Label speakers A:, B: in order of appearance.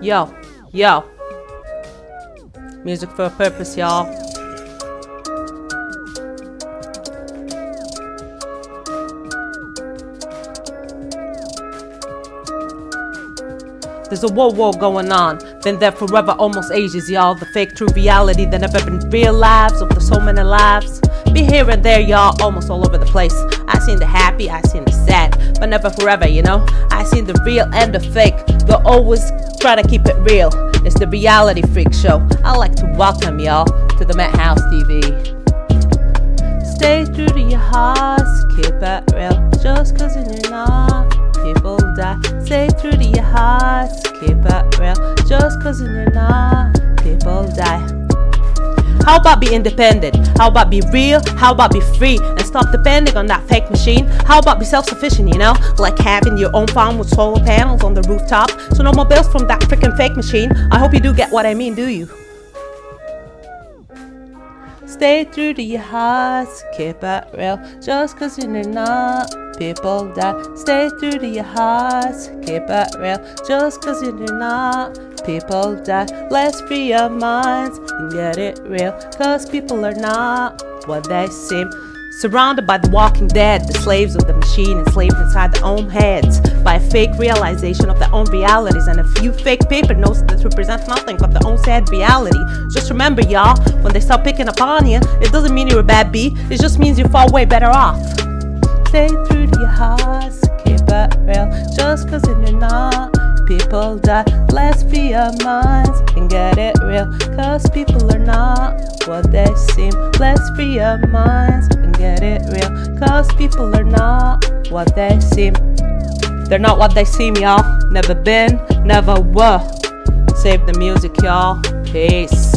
A: Yo, yo. Music for a purpose, y'all. There's a war war going on. Been there forever, almost ages, y'all. The fake true reality that never been real lives of the so many lives. Be here and there, y'all, almost all over the place. I seen the happy, I seen the sad, but never forever, you know. I seen the real and the fake. They always try to keep it real. It's the reality freak show. I like to welcome y'all to the Met House TV. Stay true to your hearts, keep it real. Just cause you're not, people die. Stay true to your hearts, keep it real. Just cause you're not, people die. How about be independent? How about be real? How about be free and stop depending on that fake machine? How about be self-sufficient, you know? Like having your own farm with solar panels on the rooftop. So no more bills from that freaking fake machine. I hope you do get what I mean, do you? Stay true to your hearts, keep it real. Just cause you're not, people die. Stay true to your hearts, keep it real. Just cause you're not, people die. Let's free our minds and get it real. Cause people are not what they seem. Surrounded by the walking dead, the slaves of the machine enslaved inside their own heads by a fake realization of their own realities and a few fake paper notes that represent nothing but their own sad reality. Just remember, y'all, when they start picking upon you, it doesn't mean you're a bad bee, it just means you're far way better off. Stay true to your hearts, keep it real. Just cause you're not, people die. Let's free our minds and get it real. Cause people are not what they seem. Let's free our minds and get it real. Cause people are not what they seem. They're not what they seem, y'all. Never been, never were. Save the music, y'all. Peace.